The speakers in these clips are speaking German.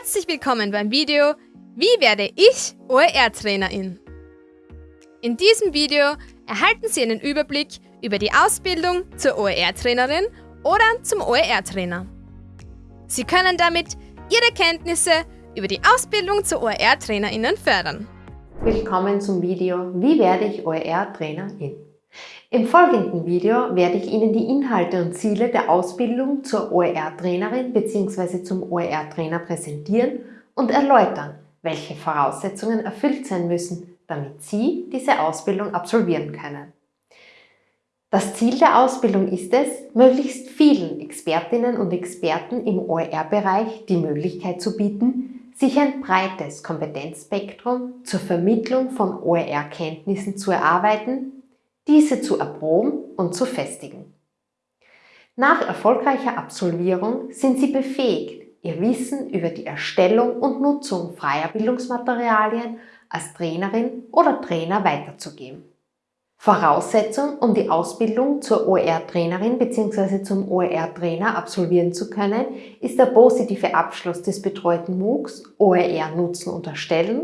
Herzlich willkommen beim Video Wie werde ich OER-Trainerin? In diesem Video erhalten Sie einen Überblick über die Ausbildung zur OER-Trainerin oder zum OER-Trainer. Sie können damit Ihre Kenntnisse über die Ausbildung zur OER-Trainerinnen fördern. Willkommen zum Video Wie werde ich OER-Trainerin? Im folgenden Video werde ich Ihnen die Inhalte und Ziele der Ausbildung zur OER-Trainerin bzw. zum OER-Trainer präsentieren und erläutern, welche Voraussetzungen erfüllt sein müssen, damit Sie diese Ausbildung absolvieren können. Das Ziel der Ausbildung ist es, möglichst vielen Expertinnen und Experten im OER-Bereich die Möglichkeit zu bieten, sich ein breites Kompetenzspektrum zur Vermittlung von OER-Kenntnissen zu erarbeiten diese zu erproben und zu festigen. Nach erfolgreicher Absolvierung sind Sie befähigt, Ihr Wissen über die Erstellung und Nutzung freier Bildungsmaterialien als Trainerin oder Trainer weiterzugeben. Voraussetzung, um die Ausbildung zur OER-Trainerin bzw. zum OER-Trainer absolvieren zu können, ist der positive Abschluss des betreuten MOOCs OER Nutzen und Erstellen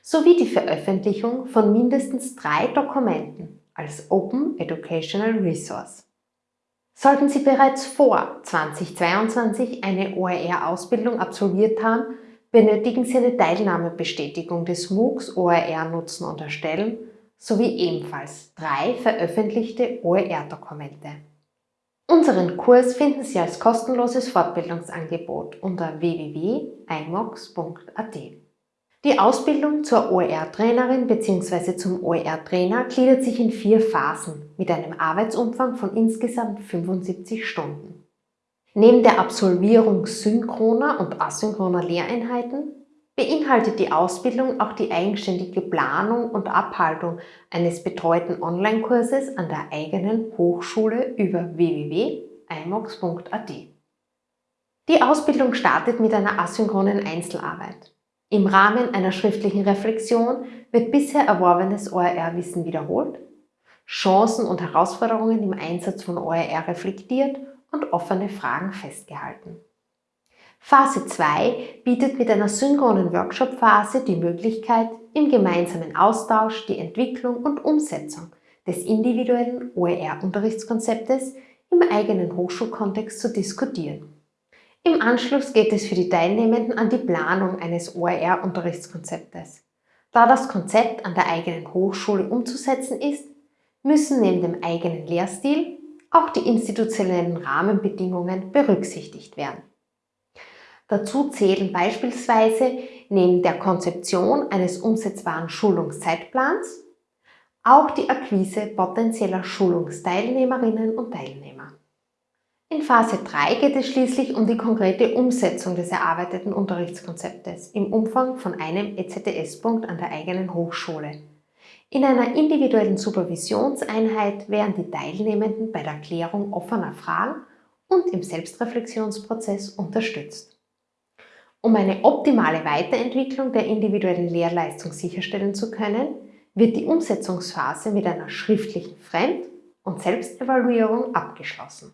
sowie die Veröffentlichung von mindestens drei Dokumenten als Open Educational Resource. Sollten Sie bereits vor 2022 eine OER-Ausbildung absolviert haben, benötigen Sie eine Teilnahmebestätigung des MOOCs OER Nutzen und Erstellen sowie ebenfalls drei veröffentlichte OER-Dokumente. Unseren Kurs finden Sie als kostenloses Fortbildungsangebot unter www.imox.at. Die Ausbildung zur OER-Trainerin bzw. zum OER-Trainer gliedert sich in vier Phasen mit einem Arbeitsumfang von insgesamt 75 Stunden. Neben der Absolvierung synchroner und asynchroner Lehreinheiten beinhaltet die Ausbildung auch die eigenständige Planung und Abhaltung eines betreuten Online-Kurses an der eigenen Hochschule über www.imox.at. Die Ausbildung startet mit einer asynchronen Einzelarbeit. Im Rahmen einer schriftlichen Reflexion wird bisher erworbenes OER-Wissen wiederholt, Chancen und Herausforderungen im Einsatz von OER reflektiert und offene Fragen festgehalten. Phase 2 bietet mit einer synchronen Workshop-Phase die Möglichkeit, im gemeinsamen Austausch die Entwicklung und Umsetzung des individuellen OER-Unterrichtskonzeptes im eigenen Hochschulkontext zu diskutieren. Im Anschluss geht es für die Teilnehmenden an die Planung eines OER-Unterrichtskonzeptes. Da das Konzept an der eigenen Hochschule umzusetzen ist, müssen neben dem eigenen Lehrstil auch die institutionellen Rahmenbedingungen berücksichtigt werden. Dazu zählen beispielsweise neben der Konzeption eines umsetzbaren Schulungszeitplans auch die Akquise potenzieller Schulungsteilnehmerinnen und Teilnehmer. In Phase 3 geht es schließlich um die konkrete Umsetzung des erarbeiteten Unterrichtskonzeptes im Umfang von einem EZTS-Punkt an der eigenen Hochschule. In einer individuellen Supervisionseinheit werden die Teilnehmenden bei der Klärung offener Fragen und im Selbstreflexionsprozess unterstützt. Um eine optimale Weiterentwicklung der individuellen Lehrleistung sicherstellen zu können, wird die Umsetzungsphase mit einer schriftlichen Fremd- und Selbstevaluierung abgeschlossen.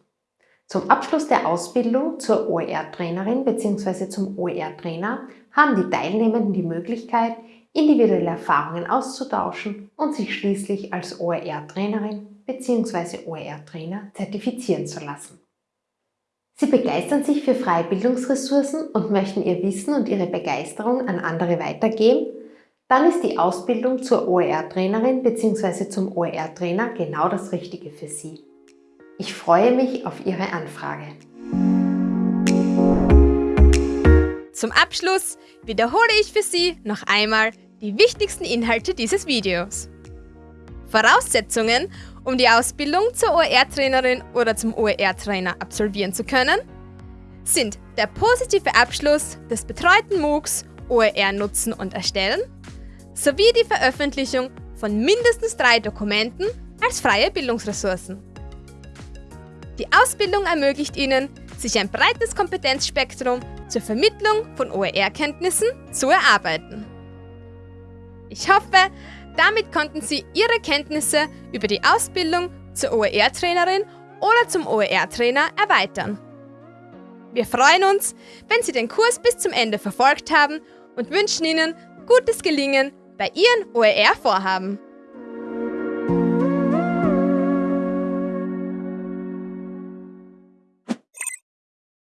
Zum Abschluss der Ausbildung zur OER-Trainerin bzw. zum OER-Trainer haben die Teilnehmenden die Möglichkeit, individuelle Erfahrungen auszutauschen und sich schließlich als OER-Trainerin bzw. OER-Trainer zertifizieren zu lassen. Sie begeistern sich für freie Bildungsressourcen und möchten ihr Wissen und ihre Begeisterung an andere weitergeben? Dann ist die Ausbildung zur OER-Trainerin bzw. zum OER-Trainer genau das Richtige für Sie. Ich freue mich auf Ihre Anfrage. Zum Abschluss wiederhole ich für Sie noch einmal die wichtigsten Inhalte dieses Videos. Voraussetzungen, um die Ausbildung zur OER-Trainerin oder zum OER-Trainer absolvieren zu können, sind der positive Abschluss des betreuten MOOCs OER nutzen und erstellen sowie die Veröffentlichung von mindestens drei Dokumenten als freie Bildungsressourcen. Die Ausbildung ermöglicht Ihnen, sich ein breites Kompetenzspektrum zur Vermittlung von OER-Kenntnissen zu erarbeiten. Ich hoffe, damit konnten Sie Ihre Kenntnisse über die Ausbildung zur OER-Trainerin oder zum OER-Trainer erweitern. Wir freuen uns, wenn Sie den Kurs bis zum Ende verfolgt haben und wünschen Ihnen gutes Gelingen bei Ihren OER-Vorhaben.